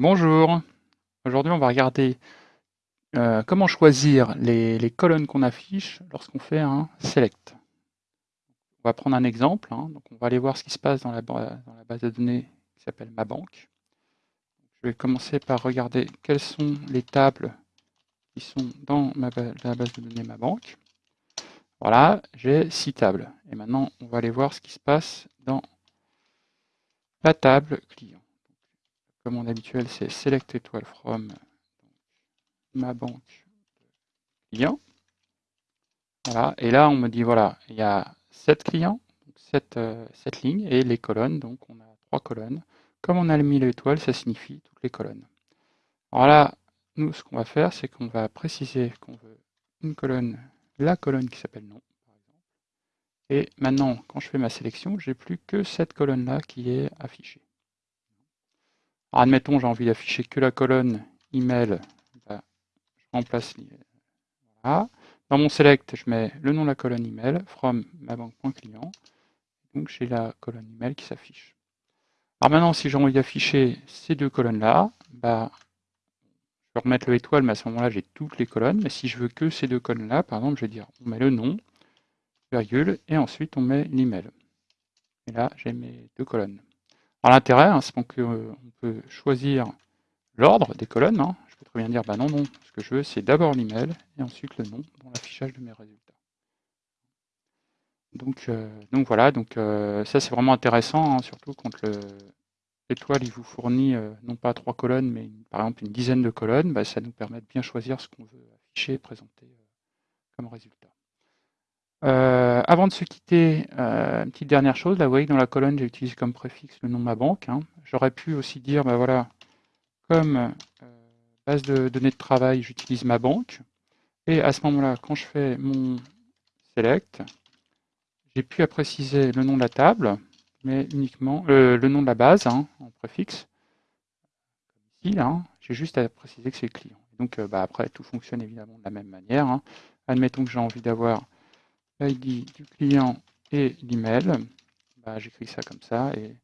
Bonjour, aujourd'hui on va regarder euh, comment choisir les, colonnes qu'on affiche lorsqu'on fait un select. On va prendre un exemple, hein. on va aller voir ce qui se passe dans la, base de données qui s'appelle ma banque. Je vais commencer par regarder quelles sont les tables qui sont dans la base de données ma banque. Voilà, j'ai six tables. Et maintenant, on va aller voir ce qui se passe dans la table client comme mon habituel, c'est select étoile from ma banque client. Voilà, et là on me dit voilà, il y a 7 clients, 7, euh, lignes, et les colonnes, donc on a trois colonnes. Comme on a mis l'étoile, ça signifie toutes les colonnes. Alors là, nous ce qu'on va faire, c'est qu'on va préciser qu'on veut une colonne, la colonne qui s'appelle nom. Et maintenant, quand je fais ma sélection, j'ai plus que cette colonne-là qui est affichée admettons, j'ai envie d'afficher que la colonne email, bah, je remplace voilà. Dans mon select, je mets le nom de la colonne email, from ma banque.client. Donc j'ai la colonne email qui s'affiche. Alors maintenant, si j'ai envie d'afficher ces deux colonnes-là, bah, je vais remettre le étoile, mais à ce moment-là, j'ai toutes les colonnes. Mais si je veux que ces deux colonnes-là, par exemple, je vais dire, on met le nom, virgule, et ensuite on met l'email. Et là, j'ai mes deux colonnes. L'intérêt, hein, c'est qu'on peut choisir l'ordre des colonnes. Hein. Je peux très bien dire, bah non, non, ce que je veux, c'est d'abord l'email et ensuite le nom dans l'affichage de mes résultats. Donc, euh, voilà, donc euh, ça c'est vraiment intéressant, hein, surtout quand l'étoile il vous fournit euh, non pas trois colonnes, mais par exemple une dizaine de colonnes, bah, ça nous permet de bien choisir ce qu'on veut afficher et présenter comme résultat. Euh, avant de se quitter, euh, une petite dernière chose, là vous voyez que dans la colonne j'ai utilisé comme préfixe le nom de ma banque. Hein. J'aurais pu aussi dire, ben voilà, comme euh, base de données de travail, j'utilise ma banque. Et à ce moment-là, quand je fais mon select, j'ai pu à préciser le nom de la table, mais uniquement le nom de la base hein, en préfixe. Ici, hein, j'ai juste à préciser que c'est le client. Donc bah, après, tout fonctionne évidemment de la même manière. Admettons que j'ai envie d'avoir l'ID du client et l'email. Bah, J'écris ça comme ça et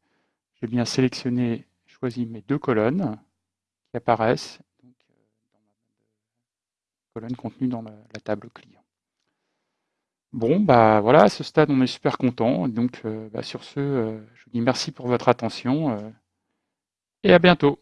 j'ai bien sélectionné, choisi mes deux colonnes qui apparaissent donc, euh, dans ma colonne contenue dans la, table client. Bon, bah voilà, à ce stade, on est super content. Donc, euh, bah, sur ce, euh, je vous dis merci pour votre attention et à bientôt.